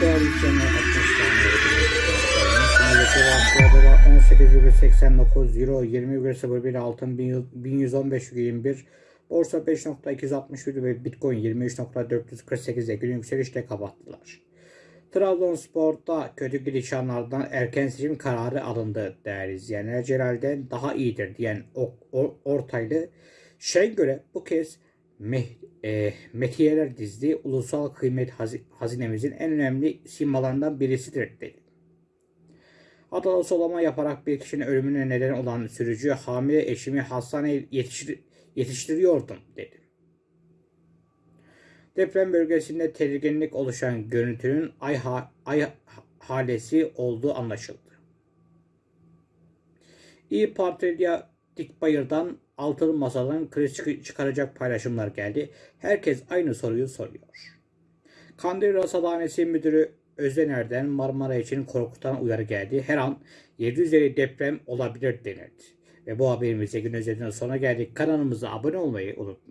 değerli izleyenler 60 tane Şimdi dolar 18,89 euro 20,01 altın 1115,21 borsa 5.261 ve bitcoin 23.448'e gün yükselişle kapattılar. Trabzonspor'da kötü gidişanlardan erken seçim kararı alındı değerli izleyenler. Celal'den daha iyidir diyen o, o, Ortaylı Şengöl'e bu kez meh, e, metiyeler dizdi. Ulusal kıymet hazi- hazinemizin en önemli simbalarından birisidir dedi. Adalı solama yaparak bir kişinin ölümüne neden olan sürücü hamile eşimi hastaneye yetiştir- yetiştiriyordum dedi. Deprem bölgesinde tedirginlik oluşan görüntünün ay, ha- ay halesi olduğu anlaşıldı. İyi Partili Dikbayır'dan altılı masadan kriz çık- çıkaracak paylaşımlar geldi. Herkes aynı soruyu soruyor. Kandil Rasathanesi Müdürü Özdener'den Marmara için korkutan uyarı geldi. Her an 750 deprem olabilir denildi. Ve bu haberimizde gün özetinin sona geldik. Kanalımıza abone olmayı unutmayın.